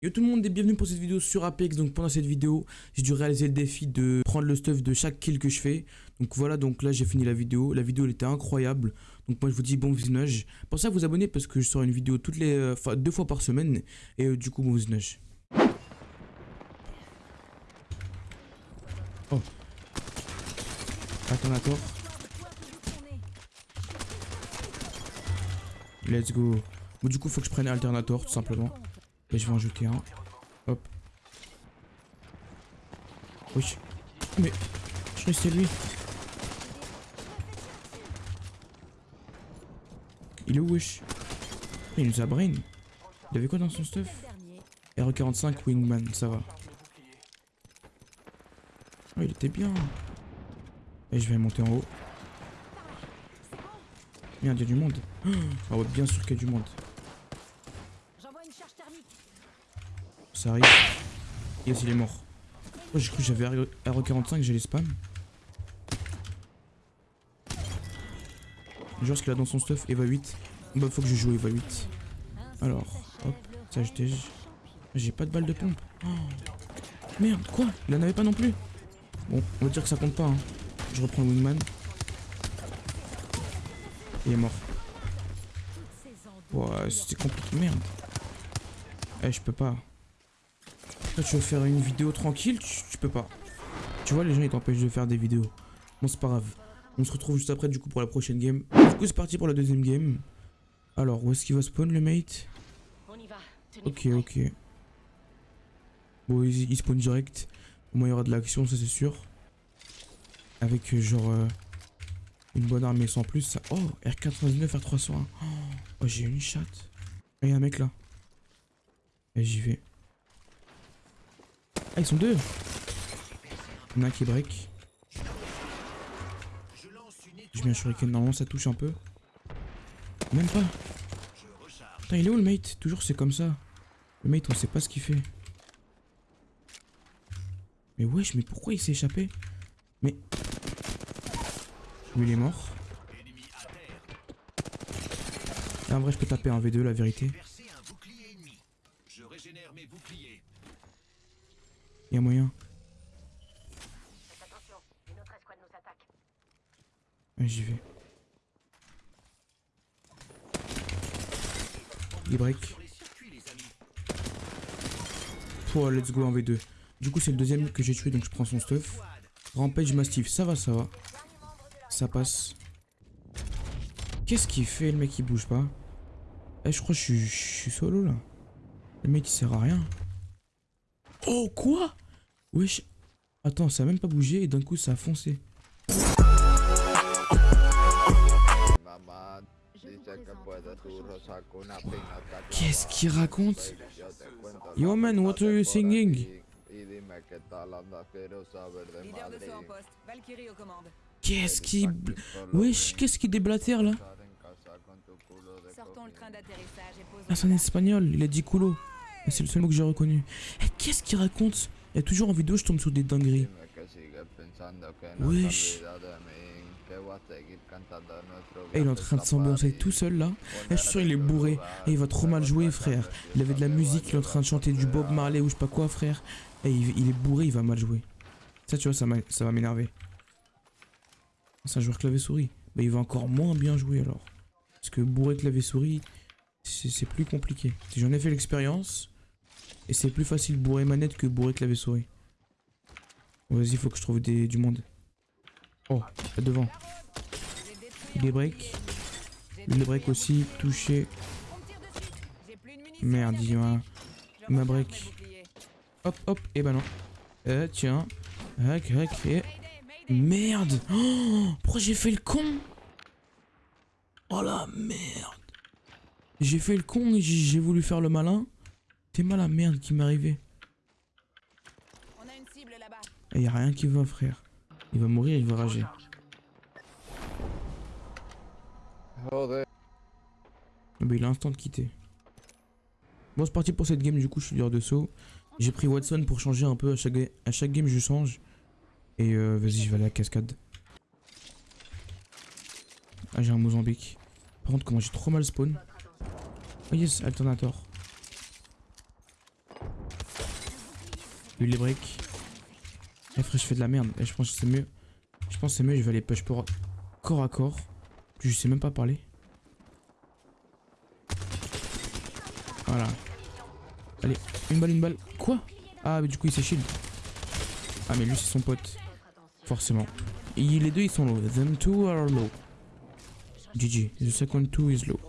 Yo tout le monde et bienvenue pour cette vidéo sur Apex. Donc pendant cette vidéo j'ai dû réaliser le défi de prendre le stuff de chaque kill que je fais. Donc voilà donc là j'ai fini la vidéo. La vidéo elle était incroyable. Donc moi je vous dis bon visionnage. Pensez à vous abonner parce que je sors une vidéo toutes les euh, enfin deux fois par semaine. Et euh, du coup bon visionnage. Oh. Attends attends. Let's go. Bon du coup faut que je prenne alternator tout simplement et je vais en jeter un. Hop. Oui. Mais. Je c'était lui. Il est où, wesh? Il nous a brain. Il avait quoi dans son stuff? R45 Wingman, ça va. Oh, il était bien. Et je vais monter en haut. Merde, il y a du monde. Ah ouais, bien sûr qu'il y a du monde. Ça arrive. Yes, il est mort. Oh, j'ai cru que j'avais RE45, j'ai les spam. Genre ce qu'il a dans son stuff, Eva 8. Bah faut que je joue Eva 8. Alors, hop, ça j'étais... J'ai pas de balle de pompe. Oh. Merde, quoi? Il en avait pas non plus Bon, on va dire que ça compte pas. Hein. Je reprends le wingman. Il est mort. Ouais, c'était compliqué. Merde. Eh, je peux pas tu veux faire une vidéo tranquille, tu, peux pas. Tu vois, les gens ils t'empêchent de faire des vidéos. Bon, c'est pas grave. On se retrouve juste après du coup pour la prochaine game. Du coup, c'est parti pour la deuxième game. Alors, où est-ce qu'il va spawn le mate? Ok, ok. Bon, il, spawn direct. Au moins, il y aura de l'action, ça c'est sûr. Avec euh, genre euh, une bonne armée sans plus. Ça... Oh, R99, R301. Oh, j'ai une chatte. Il y a un mec là. J'y vais. Ah, ils sont deux Il y en a un qui break. Je mets un shuriken, normalement ça touche un peu. Même pas. Putain, il est où le mate? Toujours c'est comme ça. Le mate, on sait pas ce qu'il fait. Mais wesh, mais pourquoi il s'est échappé? Mais... Lui, il est mort. En vrai, je peux taper un V2, la vérité. Il y a moyen. J'y vais. Il break. Oh, let's go en V2. Du coup, c'est le deuxième que j'ai tué, donc je prends son stuff. Rampage Mastiff, ça va, ça va. Ça passe. Qu'est-ce qu'il fait, le mec, il bouge pas? Eh, je crois que je suis solo, là. Le mec, il sert à rien. Oh, quoi? Wesh. Attends, ça a même pas bougé et d'un coup, ça a foncé. Qu'est-ce qu'il raconte? Yo man, what are you singing? Qu'est-ce qui... Wesh, qu'est-ce qui déblatère là? Ah, c'est un espagnol, il a dit culo. C'est le seul mot que j'ai reconnu. Eh, qu'est-ce qu'il raconte? Toujours en vidéo, je tombe sur des dingueries. Wesh. Et eh, il est en train de s'ambiancer tout seul là. Et eh, je suis sûr il est bourré. Il va trop mal jouer frère. Il avait de la musique, il est en train de chanter du Bob Marley ou je sais pas quoi frère. Et il, est bourré, il va mal jouer. Ça tu vois, ça, va m'énerver. C'est un joueur clavier-souris. Bah il va encore moins bien jouer alors. Parce que bourré clavier-souris, c'est plus compliqué. J'en ai fait l'expérience. Et c'est plus facile bourrer manette que bourrer clavier souris. Vas-y, faut que je trouve des, du monde. Oh, là devant. Il est break. Il est break aussi, touché. Merde, il m'a... m'a break. Hop, hop, et bah non. Euh, tiens. Et... Merde oh, Pourquoi j'ai fait le con? Oh la merde J'ai fait le con et j'ai voulu faire le malin. C'est mal la merde qui m'est arrivé. Il a rien qui va, frère. Il va mourir, il va rager. Oh, bah, il a instant de quitter. Bon, c'est parti pour cette game. Du coup, je suis leader de saut. J'ai pris Watson pour changer un peu. À chaque, à chaque game, je change. Et euh, vas-y, je vais aller à la cascade. Ah, j'ai un Mozambique. Par contre, comment j'ai trop mal spawn. Oh yes, alternator. Lui les breaks. Eh frère, je fais de la merde. Et je pense que c'est mieux. Je pense que c'est mieux, je vais aller push pour corps à corps. Je sais même pas parler. Voilà. Allez, une balle, une balle. Quoi? Ah, mais du coup, il s'est shield. Ah, mais lui, c'est son pote. Forcément. Et les deux, ils sont low. Them two are low. GG. The second two is low.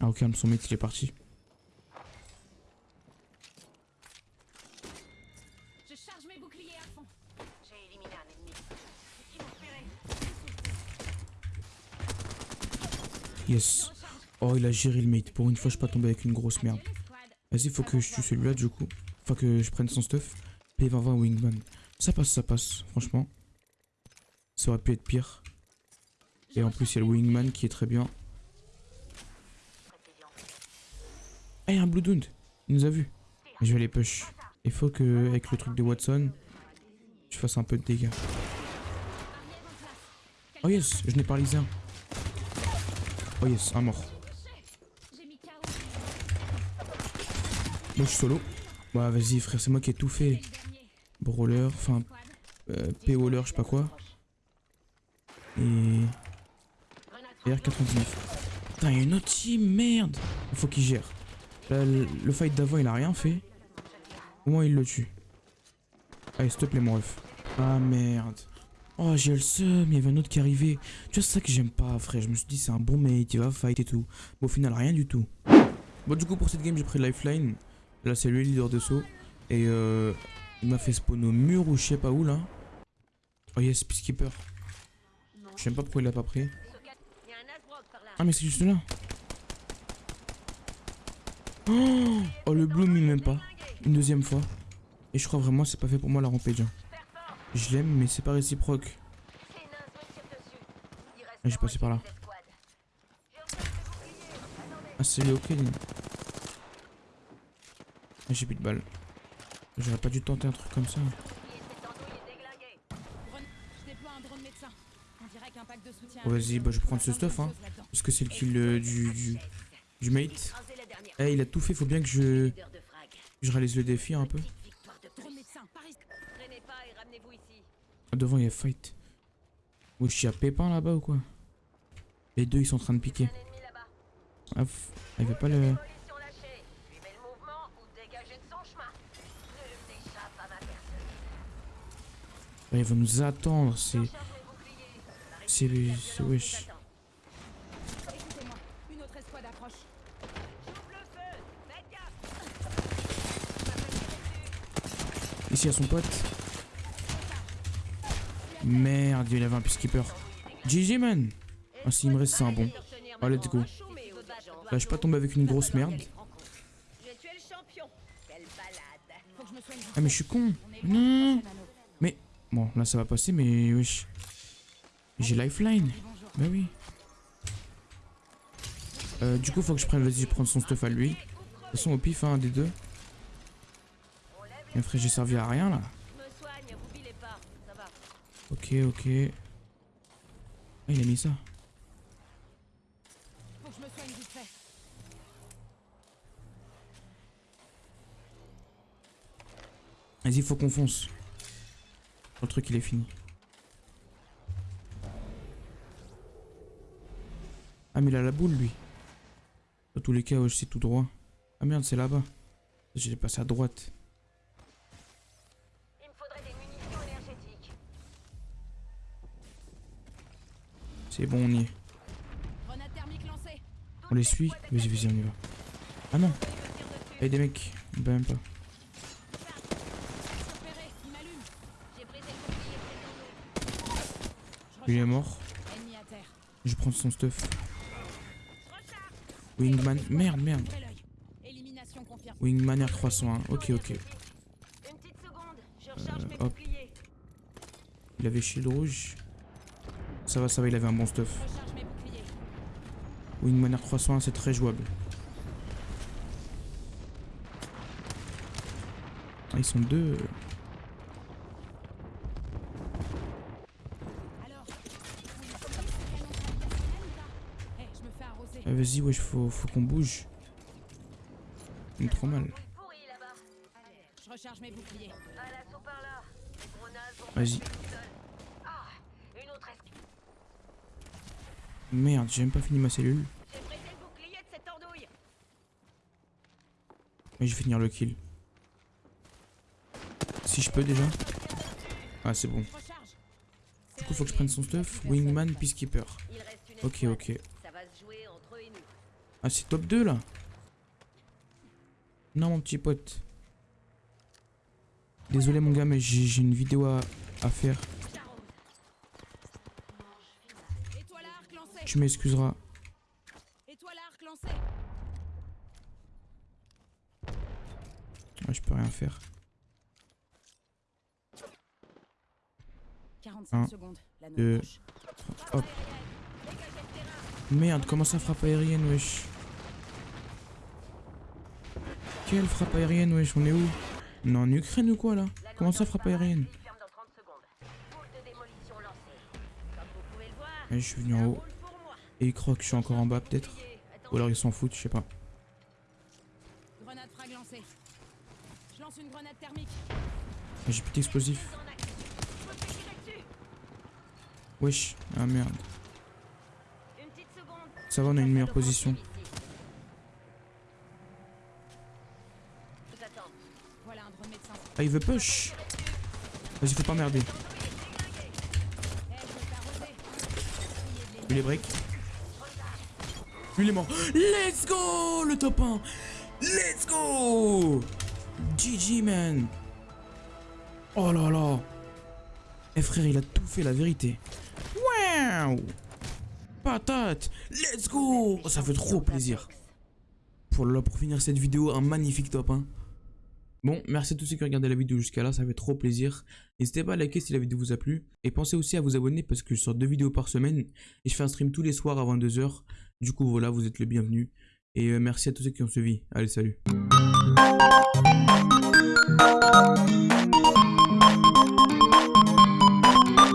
Ah, ok, son mate, il est parti. Je charge mes boucliers à fond. J'ai éliminé un ennemi. Ils m'ont repéré. Yes. Oh, il a géré le mate. Pour une fois, je suis pas tombé avec une grosse merde. Vas-y, faut que je tue celui-là, du coup. Enfin, que je prenne son stuff. P2020 Wingman. Ça passe, ça passe, franchement. Ça aurait pu être pire. Et en plus, il y a le Wingman qui est très bien. Ah, il y a un Blue Dund. Il nous a vu. Je vais aller push. Il faut que, avec le truc de Watson, je fasse un peu de dégâts. Oh yes, je n'ai pas lisé un. Oh yes, un mort. Moi, je suis solo. Bah, vas-y, frère, c'est moi qui ai tout fait. Brawler, enfin, euh, P-Waller, je sais pas quoi. Et. R99. Putain, il y a une autre team, merde Il faut qu'il gère. Là, le, fight d'avant, il a rien fait. Au moins, il le tue. Allez, s'il te plaît, mon ref. Ah, merde. Oh, j'ai le seum, il y avait un autre qui arrivait. Tu vois, c'est ça que j'aime pas, frère. Je me suis dit, c'est un bon mate, il va fight et tout. Mais au final, rien du tout. Bon, du coup, pour cette game, j'ai pris Lifeline. Là, c'est lui le leader de saut. Et euh, il m'a fait spawn au mur ou je sais pas où, là. Oh, yes, Peacekeeper. Je sais même pas pourquoi il l'a pas pris. Ah mais c'est juste là. Oh, le bloom il m'aime pas. Une deuxième fois. Et je crois vraiment c'est pas fait pour moi la rampage. Je l'aime mais c'est pas réciproque. Ah, j'ai passé par là. Ah c'est ok. Ah, J'ai plus de balles. J'aurais pas dû tenter un truc comme ça. Vas-y bah je vais prendre ce stuff hein. Parce que c'est le kill euh, du, du, du mate. Eh il a tout fait, faut bien que je, je réalise le défi un peu. Ah, devant il y a fight. Wesh y'a Pépin là-bas ou quoi? Les deux ils sont en train de piquer. Ah, f- il veut pas le... Ou à il va nous attendre, c'est... C'est... wesh. A son pote. Merde, il avait un peacekeeper. GG, man Ah, s'il me reste, c'est un bon. Ah, let's go. Là, je pas tombé avec une grosse merde. Ah, mais je suis con Non anneau. Bon, là, ça va passer, mais wesh. J'ai lifeline. Bah oui. Euh, du coup, faut que je prenne... Vas-y, je prends son stuff à lui. De toute façon, au pif, hein, un des deux. Mais frère, j'ai servi à rien, là. Je. Ok, ok. Ah, il a mis ça. Je. Vas-y, faut qu'on fonce. Le truc, il est fini. Ah, mais il a la boule, lui. Dans tous les cas, ouais, c'est tout droit. Ah merde, c'est là-bas. J'ai passé à droite. C'est bon, on y est. On les suit. Vas-y, vas-y, on y va. Ah non. Hey, des mecs. On peut même pas. Il est mort. Je prends son stuff. Wingman. Merde, merde. Wingman R301. Ok, ok. Euh, hop. Il avait shield rouge. Ça va, ça va, il avait un bon stuff. Wingman R301, c'est très jouable. Ah, ils sont deux. Ah, Vas-y, wesh, faut, faut qu'on bouge. Il est trop mal. Vous pourrir. recharge mes boucliers. À l'assaut par là. Les gros nazes vont Vas-y. pas tout seuls. Ah, une autre esquive. Merde, j'ai même pas fini ma cellule. Mais je vais finir le kill. Si je peux déjà. Ah, c'est bon. Du coup, faut que je prenne son stuff. Wingman, Peacekeeper. Ok, ok. Ah, c'est top 2 là Non, mon petit pote. Désolé, mon gars, mais j'ai j'ai une vidéo à, à faire. Tu m'excuseras. Ah, je peux rien faire. 45 Un, secondes. La deux. Hop. Merde, comment ça frappe aérienne, wesh? Quelle frappe aérienne, wesh On est où? On est en Ukraine ou quoi là? Comment ça frappe aérienne? Il ferme dans 30 secondes. Boule de démolition lancée. Comme vous pouvez le voir, Je suis venu en haut. Et ils croient que je suis encore en bas peut-être Ou alors ils s'en foutent, je sais pas. Grenade frag lancée. Je lance une grenade thermique. J'ai plus d'explosifs. Wesh, ah merde. Ça va, on a une meilleure position. Ah, il veut push Vas-y, faut pas merder. Je vais t'arroser. Lui les breaks. Lui il est mort. Let's go Le top 1 Let's go GG man Oh là là Eh frère, il a tout fait, la vérité. Wow Patate Let's go Oh, Ça fait trop plaisir. Pour, pour finir cette vidéo, un magnifique top 1. Bon, merci à tous ceux qui ont regardé la vidéo jusqu'à là, ça fait trop plaisir. N'hésitez pas à liker si la vidéo vous a plu. Et pensez aussi à vous abonner parce que je sors deux vidéos par semaine. Et je fais un stream tous les soirs à 22h. Du coup, voilà, vous êtes le bienvenu. Et euh, merci à tous ceux qui ont suivi. Allez, salut.